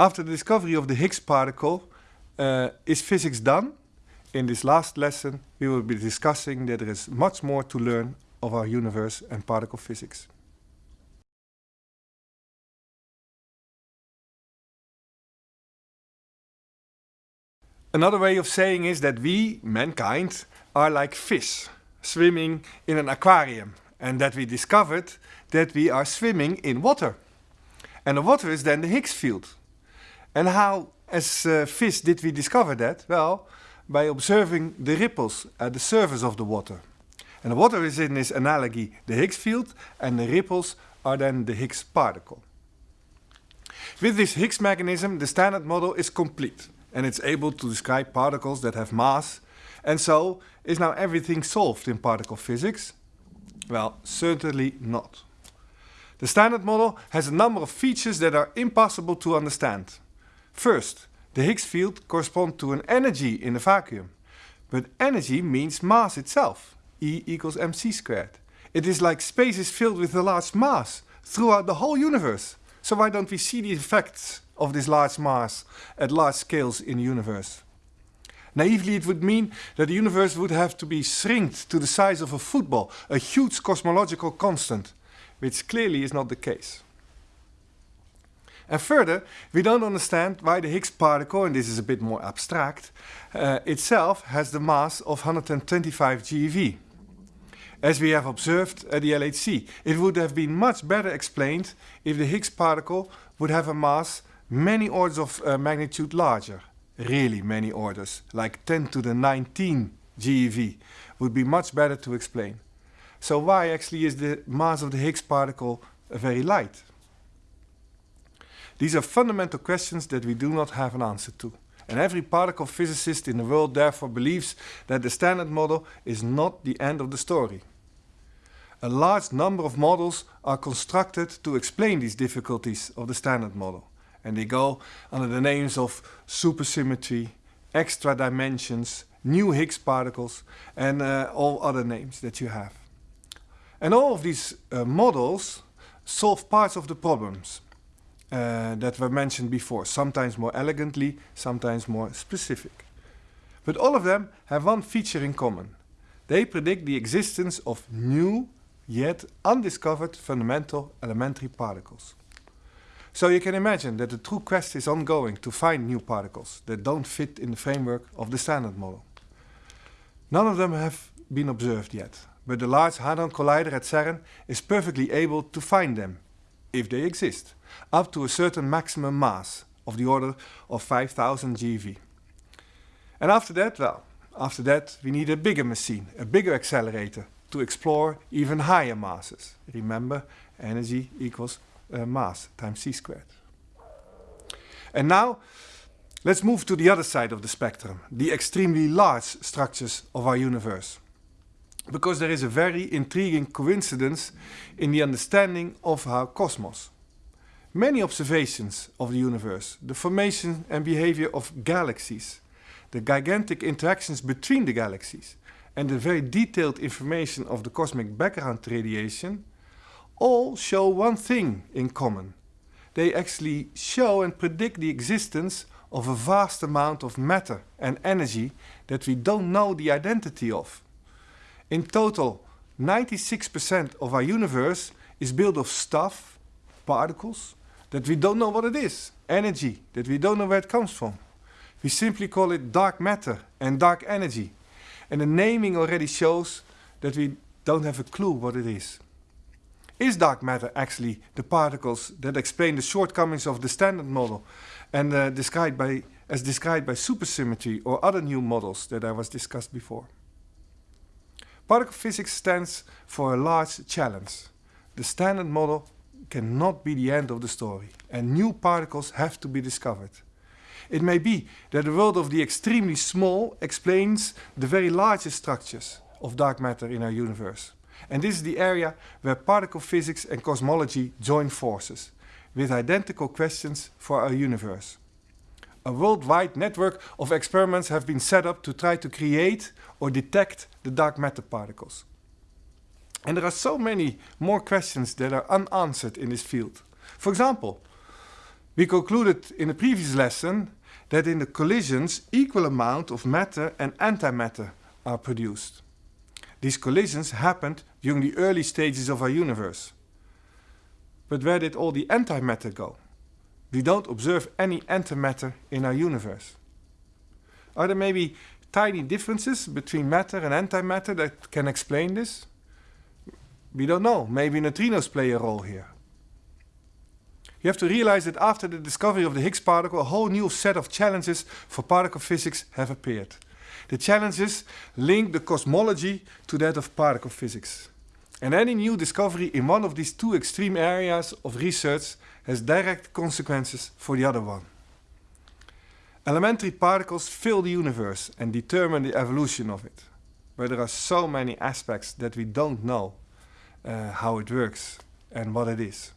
After the discovery of the Higgs particle, uh, is physics done? In this last lesson, we will be discussing that there is much more to learn of our universe and particle physics. Another way of saying is that we, mankind, are like fish swimming in an aquarium and that we discovered that we are swimming in water. And the water is then the Higgs field. And how, as uh, fish, did we discover that? Well, by observing the ripples at the surface of the water. And the water is in this analogy the Higgs field, and the ripples are then the Higgs particle. With this Higgs mechanism, the standard model is complete, and it's able to describe particles that have mass. And so, is now everything solved in particle physics? Well, certainly not. The standard model has a number of features that are impossible to understand. First, the Higgs field corresponds to an energy in a vacuum. But energy means mass itself, E equals mc squared. It is like space is filled with a large mass throughout the whole universe. So why don't we see the effects of this large mass at large scales in the universe? Naively, it would mean that the universe would have to be shrinked to the size of a football, a huge cosmological constant, which clearly is not the case. And further, we don't understand why the Higgs particle, and this is a bit more abstract, uh, itself has the mass of 125 GeV. As we have observed at the LHC, it would have been much better explained if the Higgs particle would have a mass many orders of uh, magnitude larger, really many orders, like 10 to the 19 GeV, would be much better to explain. So why actually is the mass of the Higgs particle very light? These are fundamental questions that we do not have an answer to. And every particle physicist in the world therefore believes that the standard model is not the end of the story. A large number of models are constructed to explain these difficulties of the standard model. And they go under the names of supersymmetry, extra dimensions, new Higgs particles, and uh, all other names that you have. And all of these uh, models solve parts of the problems uh, that were mentioned before, sometimes more elegantly, sometimes more specific. But all of them have one feature in common. They predict the existence of new, yet undiscovered fundamental elementary particles. So you can imagine that the true quest is ongoing to find new particles that don't fit in the framework of the standard model. None of them have been observed yet, but the Large Hadron Collider at CERN is perfectly able to find them, if they exist, up to a certain maximum mass of the order of 5000 GeV. And after that, well, after that we need a bigger machine, a bigger accelerator to explore even higher masses. Remember, energy equals uh, mass times c squared. And now, let's move to the other side of the spectrum, the extremely large structures of our universe because there is a very intriguing coincidence in the understanding of our cosmos. Many observations of the universe, the formation and behavior of galaxies, the gigantic interactions between the galaxies, and the very detailed information of the cosmic background radiation all show one thing in common. They actually show and predict the existence of a vast amount of matter and energy that we don't know the identity of. In total, 96% of our universe is built of stuff, particles, that we don't know what it is, energy, that we don't know where it comes from. We simply call it dark matter and dark energy. And the naming already shows that we don't have a clue what it is. Is dark matter actually the particles that explain the shortcomings of the standard model and uh, described by, as described by supersymmetry or other new models that I was discussed before? Particle physics stands for a large challenge. The standard model cannot be the end of the story and new particles have to be discovered. It may be that the world of the extremely small explains the very largest structures of dark matter in our universe. And this is the area where particle physics and cosmology join forces, with identical questions for our universe. A worldwide network of experiments have been set up to try to create or detect the dark matter particles. And there are so many more questions that are unanswered in this field. For example, We concluded in the previous lesson that in the collisions equal amount of matter and antimatter are produced. These collisions happened during the early stages of our universe. But where did all the antimatter go? We don't observe any antimatter in our universe. Are there maybe tiny differences between matter and antimatter that can explain this? We don't know. Maybe neutrinos play a role here. You have to realize that after the discovery of the Higgs particle, a whole new set of challenges for particle physics have appeared. The challenges link the cosmology to that of particle physics. And any new discovery in one of these two extreme areas of research has direct consequences for the other one. Elementary particles fill the universe and determine the evolution of it. But there are so many aspects that we don't know uh, how it works and what it is.